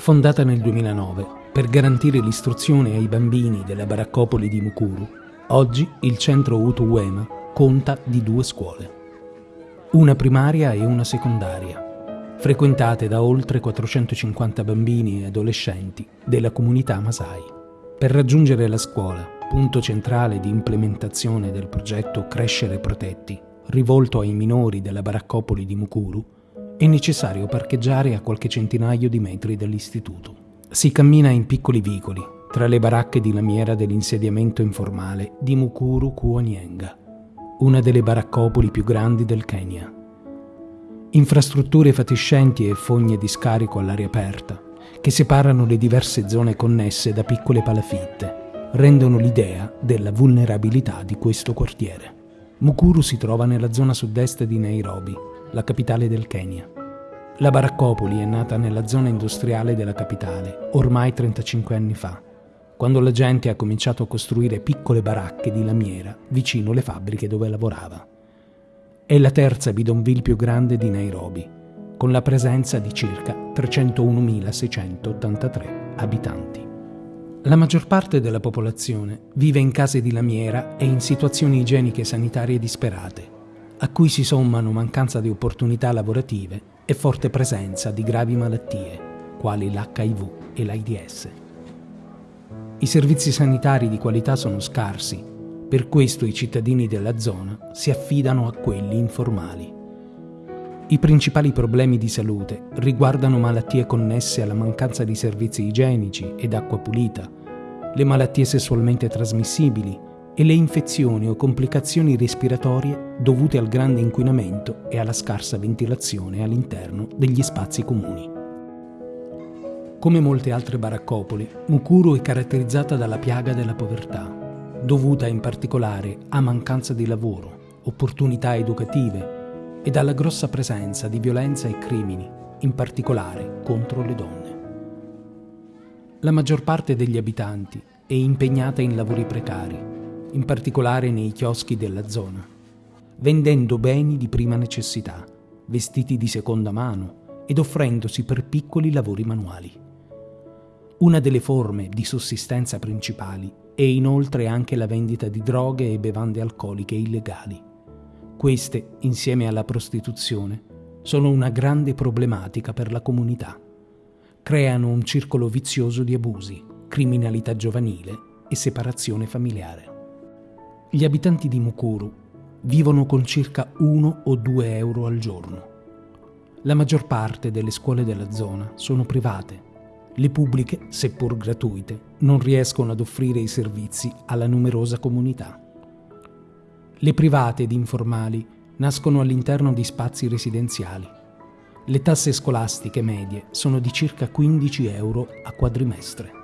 Fondata nel 2009 per garantire l'istruzione ai bambini della baraccopoli di Mukuru, oggi il centro Utu Uema conta di due scuole, una primaria e una secondaria, frequentate da oltre 450 bambini e adolescenti della comunità Masai. Per raggiungere la scuola, punto centrale di implementazione del progetto Crescere Protetti, rivolto ai minori della baraccopoli di Mukuru, è necessario parcheggiare a qualche centinaio di metri dall'istituto. Si cammina in piccoli vicoli, tra le baracche di lamiera dell'insediamento informale di Mukuru Kuonienga, una delle baraccopoli più grandi del Kenya. Infrastrutture fatiscenti e fogne di scarico all'aria aperta, che separano le diverse zone connesse da piccole palafitte, rendono l'idea della vulnerabilità di questo quartiere. Mukuru si trova nella zona sud-est di Nairobi, la capitale del Kenya. La baraccopoli è nata nella zona industriale della capitale, ormai 35 anni fa, quando la gente ha cominciato a costruire piccole baracche di lamiera vicino alle fabbriche dove lavorava. È la terza bidonville più grande di Nairobi, con la presenza di circa 301.683 abitanti. La maggior parte della popolazione vive in case di lamiera e in situazioni igieniche e sanitarie disperate, a cui si sommano mancanza di opportunità lavorative e forte presenza di gravi malattie, quali l'HIV e l'AIDS. I servizi sanitari di qualità sono scarsi, per questo i cittadini della zona si affidano a quelli informali. I principali problemi di salute riguardano malattie connesse alla mancanza di servizi igienici ed acqua pulita, le malattie sessualmente trasmissibili, e le infezioni o complicazioni respiratorie dovute al grande inquinamento e alla scarsa ventilazione all'interno degli spazi comuni. Come molte altre baraccopoli, Mukuru è caratterizzata dalla piaga della povertà, dovuta in particolare a mancanza di lavoro, opportunità educative e dalla grossa presenza di violenza e crimini, in particolare contro le donne. La maggior parte degli abitanti è impegnata in lavori precari in particolare nei chioschi della zona, vendendo beni di prima necessità, vestiti di seconda mano ed offrendosi per piccoli lavori manuali. Una delle forme di sussistenza principali è inoltre anche la vendita di droghe e bevande alcoliche illegali. Queste, insieme alla prostituzione, sono una grande problematica per la comunità. Creano un circolo vizioso di abusi, criminalità giovanile e separazione familiare. Gli abitanti di Mukuru vivono con circa 1 o 2 euro al giorno. La maggior parte delle scuole della zona sono private. Le pubbliche, seppur gratuite, non riescono ad offrire i servizi alla numerosa comunità. Le private ed informali nascono all'interno di spazi residenziali. Le tasse scolastiche medie sono di circa 15 euro a quadrimestre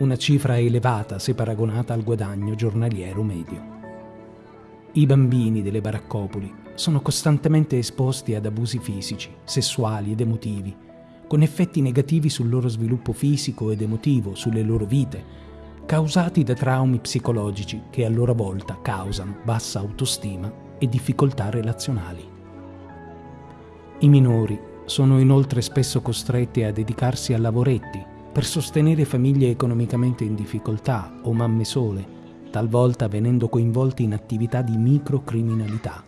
una cifra elevata se paragonata al guadagno giornaliero medio. I bambini delle baraccopoli sono costantemente esposti ad abusi fisici, sessuali ed emotivi, con effetti negativi sul loro sviluppo fisico ed emotivo, sulle loro vite, causati da traumi psicologici che a loro volta causano bassa autostima e difficoltà relazionali. I minori sono inoltre spesso costretti a dedicarsi a lavoretti per sostenere famiglie economicamente in difficoltà o mamme sole, talvolta venendo coinvolti in attività di microcriminalità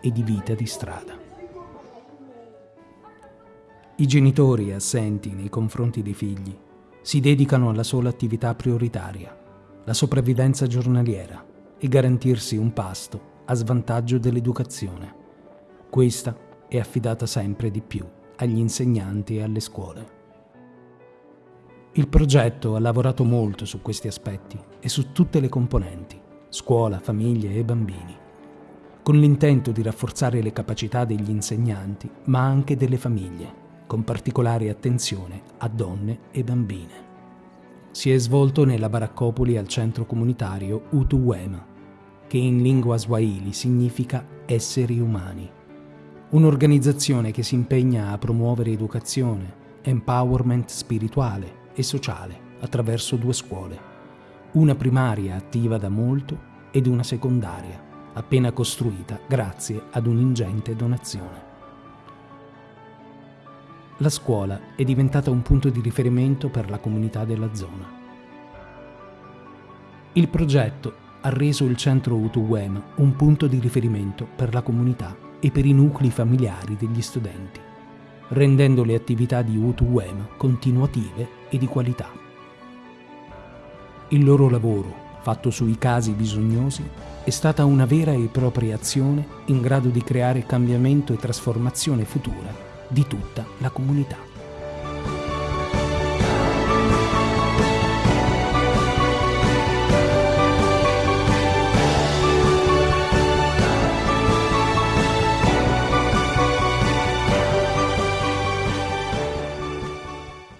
e di vita di strada. I genitori assenti nei confronti dei figli si dedicano alla sola attività prioritaria, la sopravvivenza giornaliera e garantirsi un pasto a svantaggio dell'educazione. Questa è affidata sempre di più agli insegnanti e alle scuole. Il progetto ha lavorato molto su questi aspetti e su tutte le componenti, scuola, famiglie e bambini, con l'intento di rafforzare le capacità degli insegnanti, ma anche delle famiglie, con particolare attenzione a donne e bambine. Si è svolto nella baraccopoli al centro comunitario Utuwema, che in lingua swahili significa esseri umani, un'organizzazione che si impegna a promuovere educazione, empowerment spirituale, e sociale attraverso due scuole, una primaria attiva da molto ed una secondaria, appena costruita grazie ad un'ingente donazione. la scuola è diventata un punto di riferimento per la comunità della zona. Il progetto ha reso il centro Utuwem un punto di riferimento per la comunità e per i nuclei familiari degli studenti, rendendo le attività di Utuwem continuative e di qualità. Il loro lavoro, fatto sui casi bisognosi, è stata una vera e propria azione in grado di creare cambiamento e trasformazione futura di tutta la comunità.